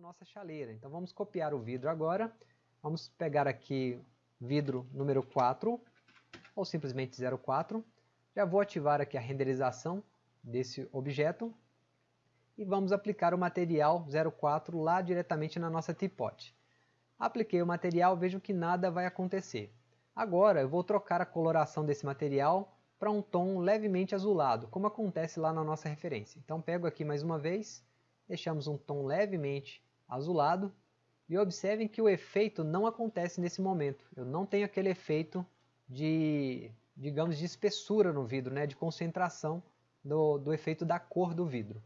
nossa chaleira. Então vamos copiar o vidro agora. Vamos pegar aqui vidro número 4, ou simplesmente 04. Já vou ativar aqui a renderização desse objeto. E vamos aplicar o material 04 lá diretamente na nossa teapot. Apliquei o material, vejo que nada vai acontecer. Agora eu vou trocar a coloração desse material para um tom levemente azulado, como acontece lá na nossa referência. Então pego aqui mais uma vez, deixamos um tom levemente azulado, e observem que o efeito não acontece nesse momento. Eu não tenho aquele efeito de, digamos, de espessura no vidro, né, de concentração do, do efeito da cor do vidro.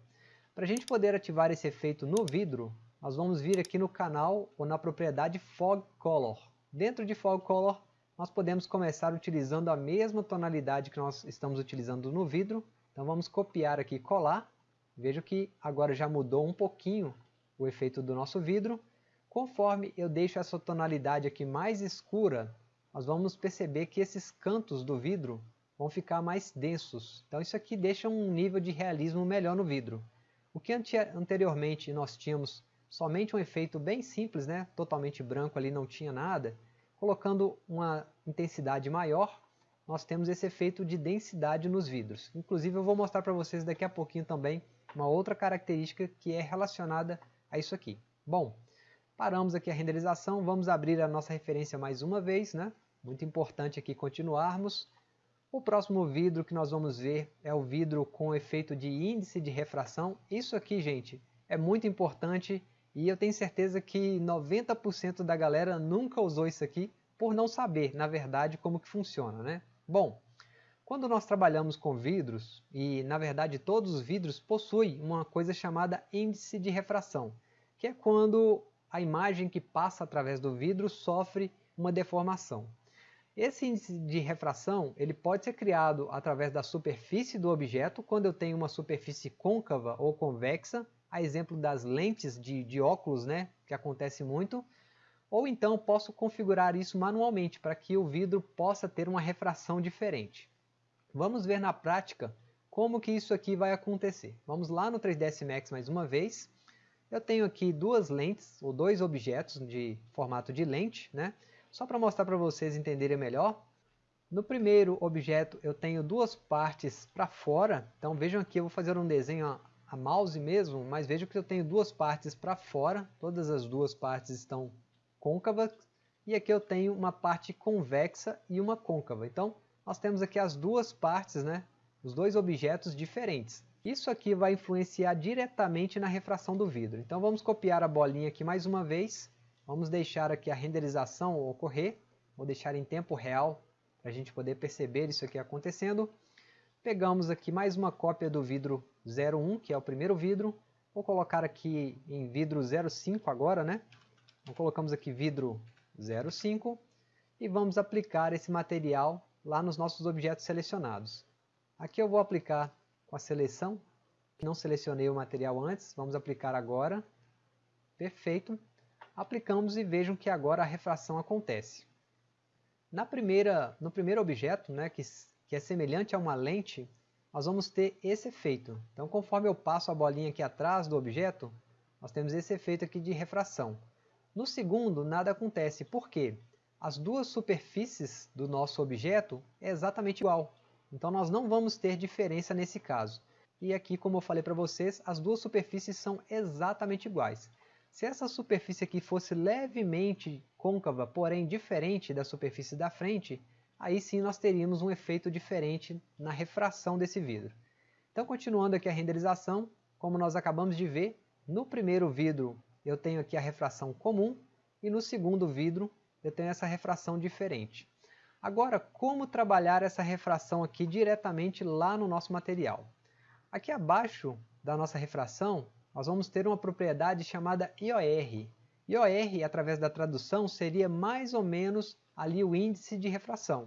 Para a gente poder ativar esse efeito no vidro, nós vamos vir aqui no canal ou na propriedade Fog Color. Dentro de Fog Color, nós podemos começar utilizando a mesma tonalidade que nós estamos utilizando no vidro. Então vamos copiar aqui e colar. Vejo que agora já mudou um pouquinho o efeito do nosso vidro. Conforme eu deixo essa tonalidade aqui mais escura, nós vamos perceber que esses cantos do vidro vão ficar mais densos. Então isso aqui deixa um nível de realismo melhor no vidro. O que anteriormente nós tínhamos somente um efeito bem simples, né? totalmente branco ali, não tinha nada, colocando uma intensidade maior, nós temos esse efeito de densidade nos vidros. Inclusive eu vou mostrar para vocês daqui a pouquinho também uma outra característica que é relacionada a isso aqui. Bom, paramos aqui a renderização, vamos abrir a nossa referência mais uma vez, né? muito importante aqui continuarmos. O próximo vidro que nós vamos ver é o vidro com efeito de índice de refração. Isso aqui, gente, é muito importante e eu tenho certeza que 90% da galera nunca usou isso aqui por não saber, na verdade, como que funciona. Né? Bom, quando nós trabalhamos com vidros, e na verdade todos os vidros possuem uma coisa chamada índice de refração, que é quando a imagem que passa através do vidro sofre uma deformação. Esse índice de refração ele pode ser criado através da superfície do objeto, quando eu tenho uma superfície côncava ou convexa, a exemplo das lentes de, de óculos, né, que acontece muito, ou então posso configurar isso manualmente para que o vidro possa ter uma refração diferente. Vamos ver na prática como que isso aqui vai acontecer. Vamos lá no 3ds Max mais uma vez. Eu tenho aqui duas lentes, ou dois objetos de formato de lente, né? Só para mostrar para vocês entenderem melhor, no primeiro objeto eu tenho duas partes para fora, então vejam aqui, eu vou fazer um desenho a, mouse mesmo, mas vejam que eu tenho duas partes para fora, todas as duas partes estão côncavas, e aqui eu tenho uma parte convexa e uma côncava. Então nós temos aqui as duas partes, né, os dois objetos diferentes. Isso aqui vai influenciar diretamente na refração do vidro. Então vamos copiar a bolinha aqui mais uma vez Vamos deixar aqui a renderização ocorrer. Vou deixar em tempo real para a gente poder perceber isso aqui acontecendo. Pegamos aqui mais uma cópia do vidro 01, que é o primeiro vidro. Vou colocar aqui em vidro 05 agora, né? Então, colocamos aqui vidro 05 e vamos aplicar esse material lá nos nossos objetos selecionados. Aqui eu vou aplicar com a seleção, não selecionei o material antes, vamos aplicar agora. Perfeito aplicamos e vejam que agora a refração acontece. Na primeira, no primeiro objeto, né, que, que é semelhante a uma lente, nós vamos ter esse efeito. Então, conforme eu passo a bolinha aqui atrás do objeto, nós temos esse efeito aqui de refração. No segundo, nada acontece. Por quê? As duas superfícies do nosso objeto é exatamente igual. Então, nós não vamos ter diferença nesse caso. E aqui, como eu falei para vocês, as duas superfícies são exatamente iguais. Se essa superfície aqui fosse levemente côncava, porém diferente da superfície da frente, aí sim nós teríamos um efeito diferente na refração desse vidro. Então continuando aqui a renderização, como nós acabamos de ver, no primeiro vidro eu tenho aqui a refração comum e no segundo vidro eu tenho essa refração diferente. Agora, como trabalhar essa refração aqui diretamente lá no nosso material? Aqui abaixo da nossa refração, nós vamos ter uma propriedade chamada IOR. IOR, através da tradução, seria mais ou menos ali o índice de refração.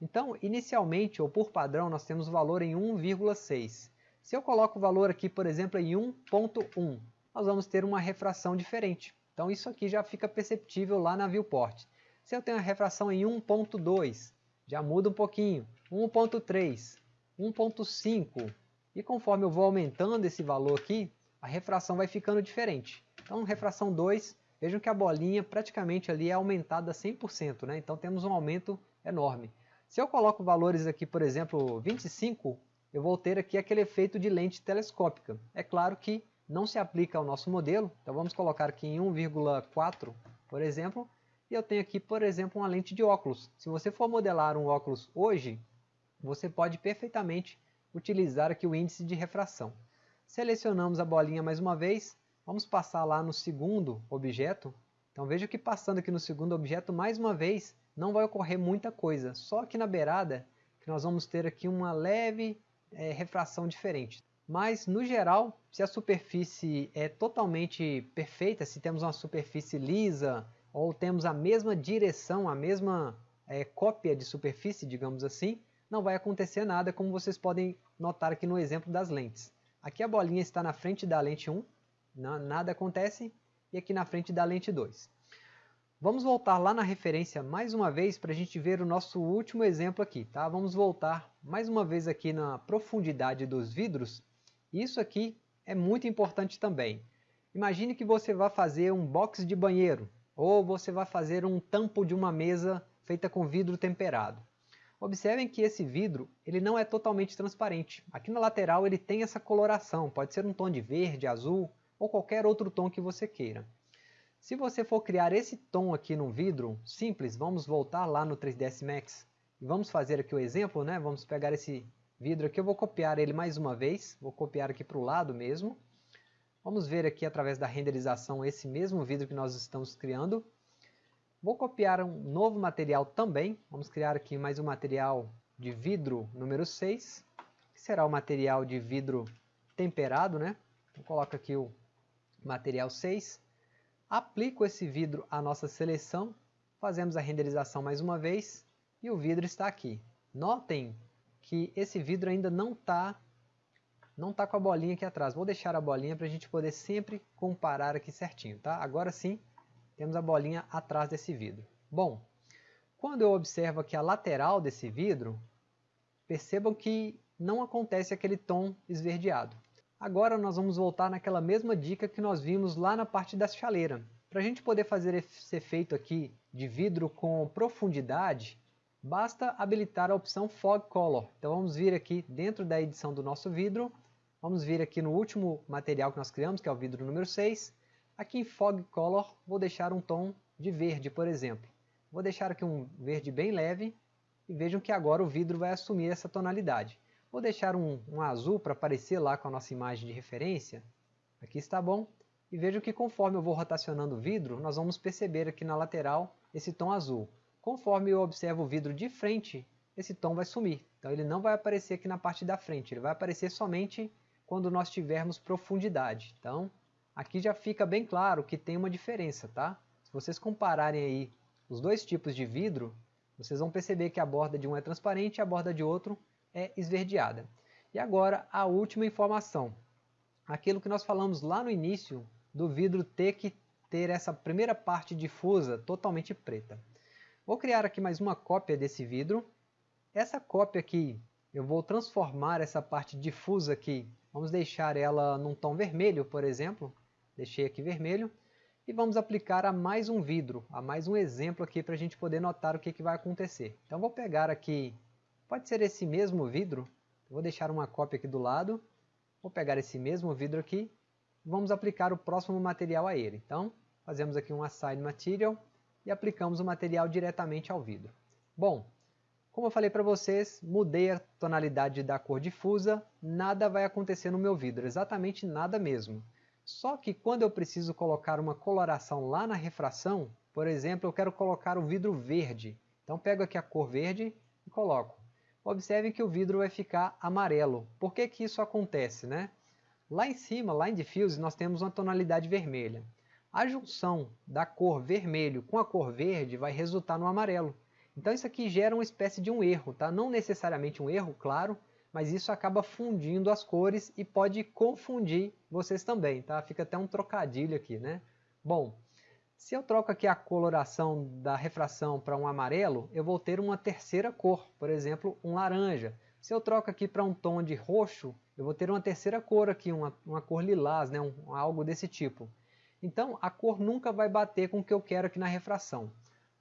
Então, inicialmente, ou por padrão, nós temos o valor em 1,6. Se eu coloco o valor aqui, por exemplo, em 1.1, nós vamos ter uma refração diferente. Então isso aqui já fica perceptível lá na viewport. Se eu tenho a refração em 1.2, já muda um pouquinho. 1.3, 1.5, e conforme eu vou aumentando esse valor aqui, a refração vai ficando diferente. Então, refração 2, vejam que a bolinha praticamente ali é aumentada 100%, né? então temos um aumento enorme. Se eu coloco valores aqui, por exemplo, 25, eu vou ter aqui aquele efeito de lente telescópica. É claro que não se aplica ao nosso modelo, então vamos colocar aqui em 1,4, por exemplo, e eu tenho aqui, por exemplo, uma lente de óculos. Se você for modelar um óculos hoje, você pode perfeitamente utilizar aqui o índice de refração. Selecionamos a bolinha mais uma vez, vamos passar lá no segundo objeto. Então veja que passando aqui no segundo objeto, mais uma vez, não vai ocorrer muita coisa. Só aqui na beirada, que nós vamos ter aqui uma leve é, refração diferente. Mas, no geral, se a superfície é totalmente perfeita, se temos uma superfície lisa, ou temos a mesma direção, a mesma é, cópia de superfície, digamos assim, não vai acontecer nada, como vocês podem notar aqui no exemplo das lentes. Aqui a bolinha está na frente da lente 1, nada acontece, e aqui na frente da lente 2. Vamos voltar lá na referência mais uma vez para a gente ver o nosso último exemplo aqui. Tá? Vamos voltar mais uma vez aqui na profundidade dos vidros. Isso aqui é muito importante também. Imagine que você vai fazer um box de banheiro ou você vai fazer um tampo de uma mesa feita com vidro temperado. Observem que esse vidro ele não é totalmente transparente. Aqui na lateral ele tem essa coloração, pode ser um tom de verde, azul ou qualquer outro tom que você queira. Se você for criar esse tom aqui no vidro simples, vamos voltar lá no 3ds Max e vamos fazer aqui o exemplo, né? vamos pegar esse vidro aqui, eu vou copiar ele mais uma vez, vou copiar aqui para o lado mesmo. Vamos ver aqui através da renderização esse mesmo vidro que nós estamos criando. Vou copiar um novo material também. Vamos criar aqui mais um material de vidro número 6, que será o material de vidro temperado, né? Então, coloco aqui o material 6. Aplico esse vidro à nossa seleção, fazemos a renderização mais uma vez e o vidro está aqui. Notem que esse vidro ainda não está não está com a bolinha aqui atrás. Vou deixar a bolinha para a gente poder sempre comparar aqui certinho. Tá? Agora sim, temos a bolinha atrás desse vidro. Bom, quando eu observo aqui a lateral desse vidro, percebam que não acontece aquele tom esverdeado. Agora nós vamos voltar naquela mesma dica que nós vimos lá na parte da chaleira. Para a gente poder fazer esse efeito aqui de vidro com profundidade, basta habilitar a opção Fog Color. Então vamos vir aqui dentro da edição do nosso vidro, vamos vir aqui no último material que nós criamos, que é o vidro número 6, Aqui em Fog Color vou deixar um tom de verde, por exemplo. Vou deixar aqui um verde bem leve e vejam que agora o vidro vai assumir essa tonalidade. Vou deixar um, um azul para aparecer lá com a nossa imagem de referência. Aqui está bom. E vejam que conforme eu vou rotacionando o vidro, nós vamos perceber aqui na lateral esse tom azul. Conforme eu observo o vidro de frente, esse tom vai sumir. Então ele não vai aparecer aqui na parte da frente, ele vai aparecer somente quando nós tivermos profundidade. Então, aqui já fica bem claro que tem uma diferença, tá? Se vocês compararem aí os dois tipos de vidro, vocês vão perceber que a borda de um é transparente e a borda de outro é esverdeada. E agora a última informação. Aquilo que nós falamos lá no início do vidro ter que ter essa primeira parte difusa totalmente preta. Vou criar aqui mais uma cópia desse vidro. Essa cópia aqui, eu vou transformar essa parte difusa aqui, vamos deixar ela num tom vermelho, por exemplo, deixei aqui vermelho, e vamos aplicar a mais um vidro, a mais um exemplo aqui para a gente poder notar o que, que vai acontecer. Então vou pegar aqui, pode ser esse mesmo vidro, vou deixar uma cópia aqui do lado, vou pegar esse mesmo vidro aqui, vamos aplicar o próximo material a ele. Então fazemos aqui um Assign Material e aplicamos o material diretamente ao vidro. Bom, como eu falei para vocês, mudei a tonalidade da cor difusa, nada vai acontecer no meu vidro, exatamente nada mesmo. Só que quando eu preciso colocar uma coloração lá na refração, por exemplo, eu quero colocar o vidro verde. Então pego aqui a cor verde e coloco. Observe que o vidro vai ficar amarelo. Por que, que isso acontece? Né? Lá em cima, lá em Diffuse, nós temos uma tonalidade vermelha. A junção da cor vermelho com a cor verde vai resultar no amarelo. Então isso aqui gera uma espécie de um erro, tá? não necessariamente um erro, claro, mas isso acaba fundindo as cores e pode confundir vocês também, tá? Fica até um trocadilho aqui, né? Bom, se eu troco aqui a coloração da refração para um amarelo, eu vou ter uma terceira cor, por exemplo, um laranja. Se eu troco aqui para um tom de roxo, eu vou ter uma terceira cor aqui, uma, uma cor lilás, né? Um, algo desse tipo. Então a cor nunca vai bater com o que eu quero aqui na refração.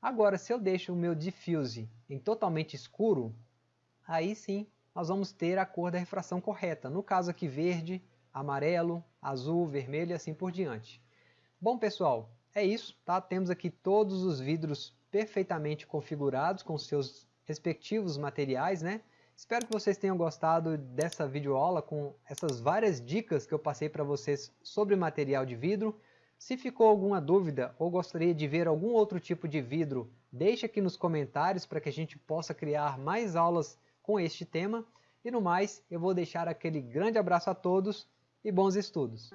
Agora, se eu deixo o meu diffuse em totalmente escuro, aí sim nós vamos ter a cor da refração correta. No caso aqui verde, amarelo, azul, vermelho e assim por diante. Bom pessoal, é isso, tá? Temos aqui todos os vidros perfeitamente configurados com seus respectivos materiais, né? Espero que vocês tenham gostado dessa videoaula com essas várias dicas que eu passei para vocês sobre material de vidro. Se ficou alguma dúvida ou gostaria de ver algum outro tipo de vidro, deixe aqui nos comentários para que a gente possa criar mais aulas com este tema. E no mais, eu vou deixar aquele grande abraço a todos e bons estudos!